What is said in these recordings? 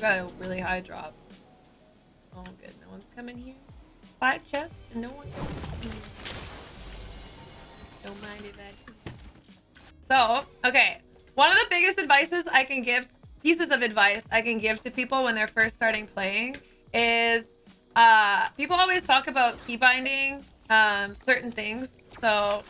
got a really high drop. Oh, good. No one's coming here. Five chests and no one. Don't mind if I. So, okay. One of the biggest advices I can give, pieces of advice I can give to people when they're first starting playing is uh, people always talk about keybinding um, certain things. So,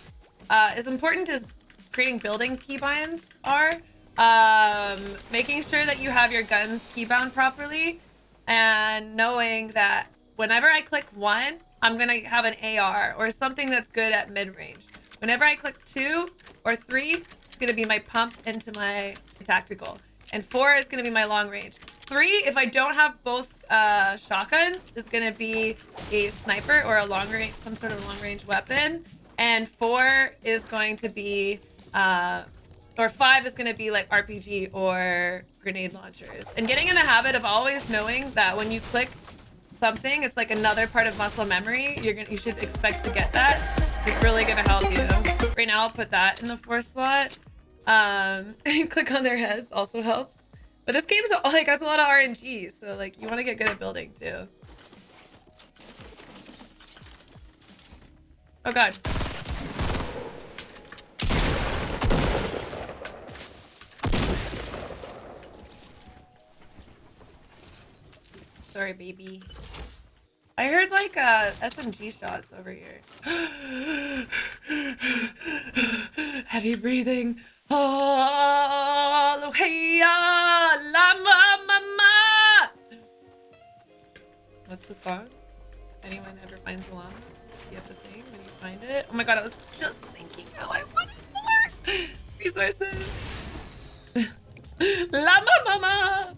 uh, as important as creating building keybinds are, um, making sure that you have your guns keybound properly and knowing that whenever I click one, I'm going to have an AR or something that's good at mid-range. Whenever I click two or three, it's going to be my pump into my tactical. And four is going to be my long range. Three, if I don't have both uh, shotguns, is going to be a sniper or a long range, some sort of long range weapon. And four is going to be, uh, or five is to be like RPG or grenade launchers. And getting in the habit of always knowing that when you click something, it's like another part of muscle memory. You're gonna, you should expect to get that. It's really gonna help you. Right now, I'll put that in the fourth slot. Um, click on their heads also helps. But this game's like has a lot of RNG, so like you want to get good at building too. Oh god. Sorry, baby. I heard like uh, SMG shots over here. Heavy breathing. Oh, llama, mama. What's the song? Anyone ever finds a llama? You have to sing when you find it. Oh my god, I was just thinking how I wanted more resources. llama, mama.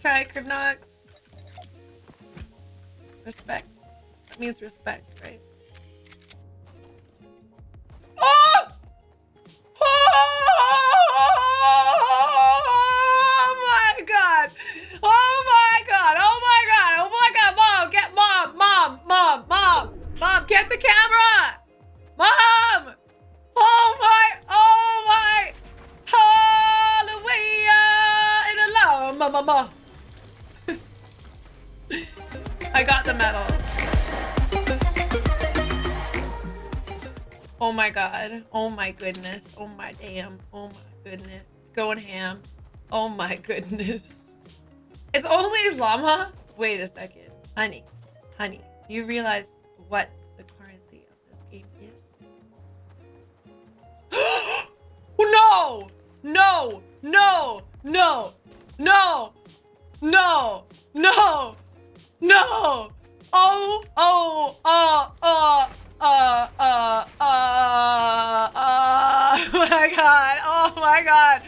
Try, Cribnox. Respect. That means respect, right? Got the medal. Oh my god. Oh my goodness. Oh my damn. Oh my goodness. It's going ham. Oh my goodness. It's only llama? Wait a second. Honey. Honey. You realize what the currency of this game is? no! No! No! No! No! No! No! No! Oh! Oh! Oh! Oh! Uh, uh, uh, uh, oh my god, oh my god.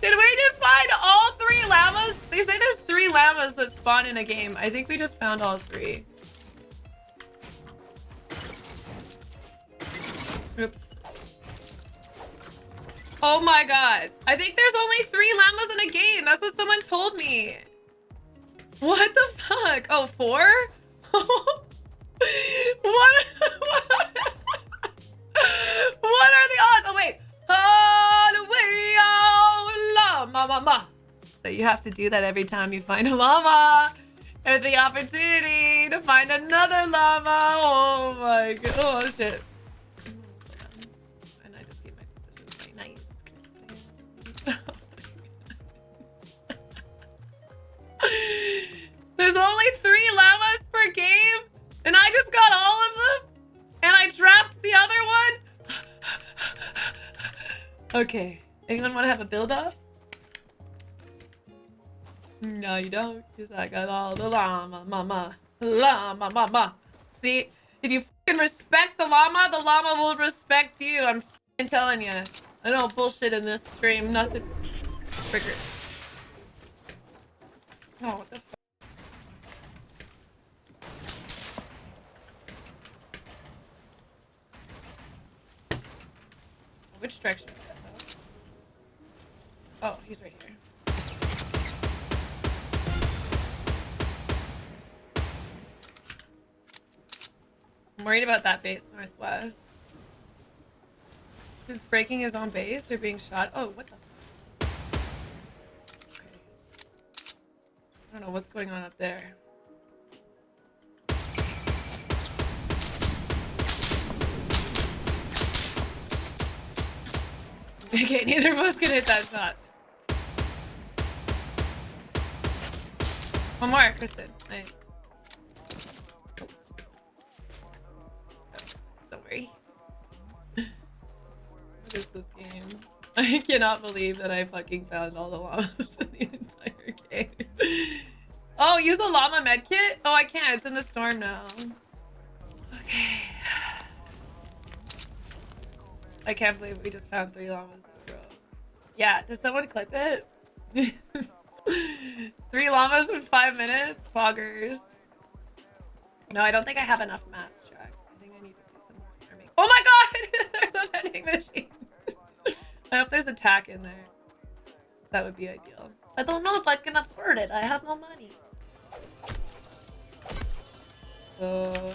Did we just find all three llamas? They say there's three llamas that spawn in a game. I think we just found all three. Oops. Oh my god. I think there's only three llamas in a game. That's what someone told me. What the fuck? Oh, four? what? what? Are the odds? Oh, wait. Llama, mama. So you have to do that every time you find a llama. And the opportunity to find another llama. Oh my god. Oh, shit. Okay, anyone want to have a build off? No, you don't, because I got all the llama, mama, llama, mama. See, if you fucking respect the llama, the llama will respect you. I'm telling you. I don't bullshit in this stream. Nothing. Trigger. Oh, what the? Which direction? Oh, he's right here. I'm worried about that base northwest. He's breaking his own base or being shot? Oh, what the? Okay. I don't know what's going on up there. Okay, neither of us can hit that shot. One more, Kristen. Nice. Don't worry. what is this game? I cannot believe that I fucking found all the llamas in the entire game. Oh, use a llama medkit? Oh, I can't. It's in the storm now. Okay. I can't believe we just found three llamas in a row. Yeah, does someone clip it? three llamas in five minutes? Poggers. No, I don't think I have enough mats, Jack. I think I need to do some more farming. Oh my god! there's a vending machine. I hope there's a tack in there. That would be ideal. I don't know if I can afford it. I have no money. So...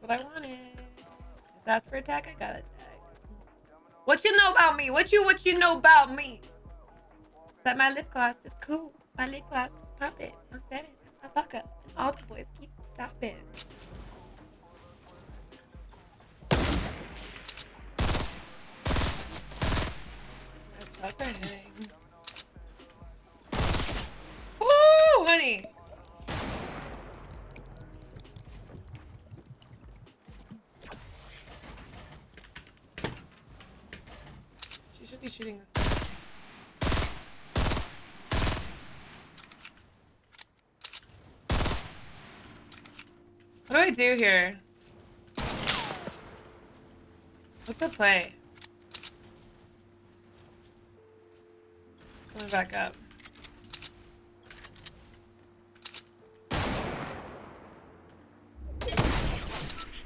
what I wanted. Just ask for a tag, I got tag. What you know about me? What you what you know about me? That my lip gloss is cool. My lip gloss is popping. I'm standing. My fuck up. All the boys keep stopping. My shots are eh hitting. Woo, honey. She should be shooting this. What do I do here? What's the play? Coming back up.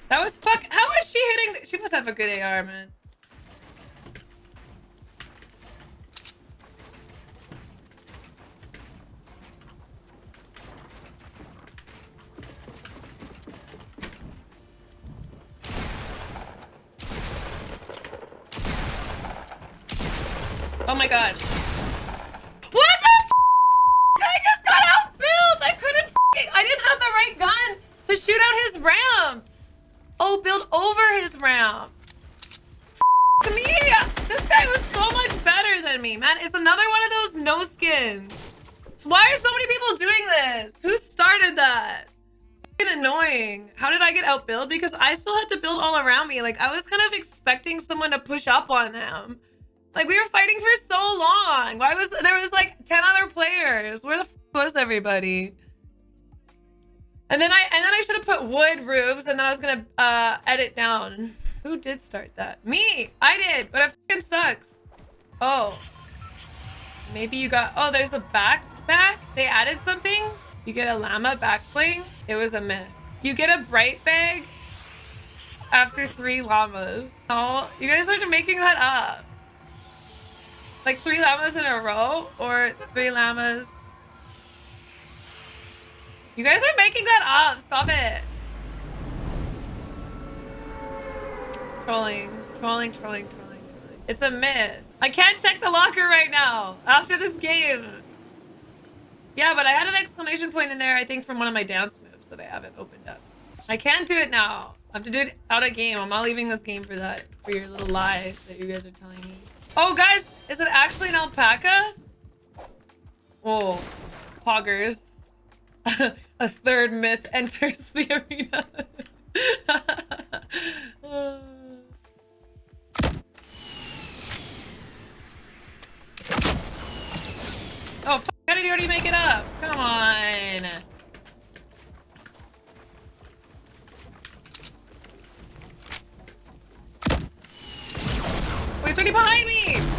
That was fuck. How is she hitting? She must have a good AR, man. Oh my god. What the I just got outbuilt! I couldn't I didn't have the right gun to shoot out his ramps! Oh, build over his ramp. F me! This guy was so much better than me, man. It's another one of those no skins. Why are so many people doing this? Who started that? Annoying. How did I get outbuilt? Because I still had to build all around me. Like, I was kind of expecting someone to push up on them. Like we were fighting for so long. Why was there was like 10 other players? Where the was everybody? And then I and then I should have put wood roofs and then I was gonna uh edit down. Who did start that? Me! I did, but it fucking sucks. Oh. Maybe you got oh there's a backpack? They added something? You get a llama back bling? It was a myth. You get a bright bag after three llamas. Oh, you guys are making that up. Like three llamas in a row or three llamas. You guys are making that up. Stop it. Trolling, trolling, trolling, trolling. It's a myth. I can't check the locker right now after this game. Yeah, but I had an exclamation point in there, I think, from one of my dance moves that I haven't opened up. I can't do it now. I have to do it out of game. I'm not leaving this game for that, for your little lie that you guys are telling me. Oh, guys, is it actually an alpaca? Oh, poggers. A third myth enters the arena. oh, fuck, how did you already make it up? Come on. somebody behind me!